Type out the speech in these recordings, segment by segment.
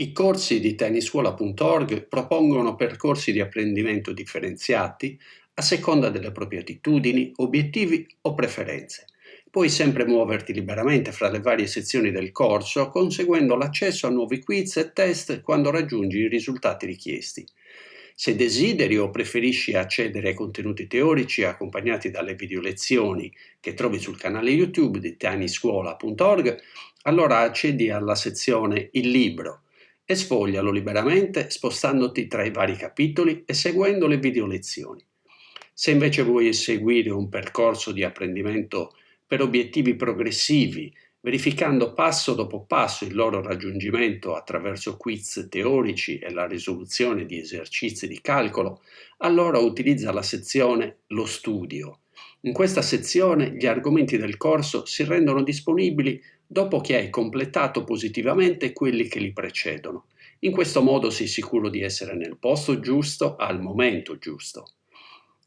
I corsi di tennissuola.org propongono percorsi di apprendimento differenziati a seconda delle proprie attitudini, obiettivi o preferenze. Puoi sempre muoverti liberamente fra le varie sezioni del corso, conseguendo l'accesso a nuovi quiz e test quando raggiungi i risultati richiesti. Se desideri o preferisci accedere ai contenuti teorici accompagnati dalle video lezioni che trovi sul canale YouTube di tennissuola.org, allora accedi alla sezione Il libro e sfoglialo liberamente spostandoti tra i vari capitoli e seguendo le video lezioni. Se invece vuoi seguire un percorso di apprendimento per obiettivi progressivi, verificando passo dopo passo il loro raggiungimento attraverso quiz teorici e la risoluzione di esercizi di calcolo, allora utilizza la sezione Lo studio. In questa sezione gli argomenti del corso si rendono disponibili dopo che hai completato positivamente quelli che li precedono. In questo modo sei sicuro di essere nel posto giusto al momento giusto.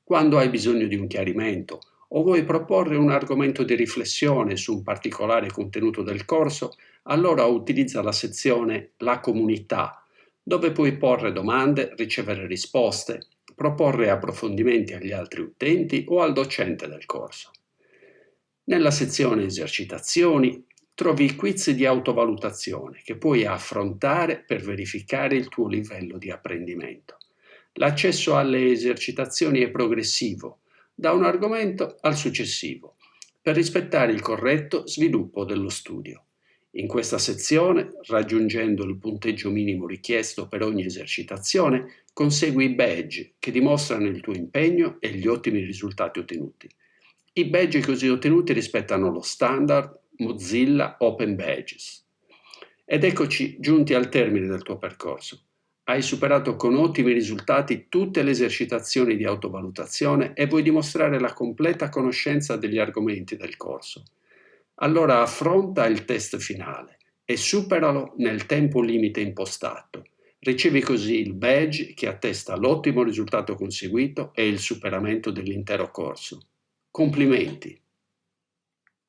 Quando hai bisogno di un chiarimento o vuoi proporre un argomento di riflessione su un particolare contenuto del corso, allora utilizza la sezione La comunità, dove puoi porre domande, ricevere risposte, proporre approfondimenti agli altri utenti o al docente del corso. Nella sezione Esercitazioni trovi i quiz di autovalutazione che puoi affrontare per verificare il tuo livello di apprendimento. L'accesso alle esercitazioni è progressivo, da un argomento al successivo, per rispettare il corretto sviluppo dello studio. In questa sezione, raggiungendo il punteggio minimo richiesto per ogni esercitazione, consegui i badge che dimostrano il tuo impegno e gli ottimi risultati ottenuti. I badge così ottenuti rispettano lo standard Mozilla Open Badges. Ed eccoci giunti al termine del tuo percorso. Hai superato con ottimi risultati tutte le esercitazioni di autovalutazione e vuoi dimostrare la completa conoscenza degli argomenti del corso. Allora affronta il test finale e superalo nel tempo limite impostato. Ricevi così il badge che attesta l'ottimo risultato conseguito e il superamento dell'intero corso. Complimenti!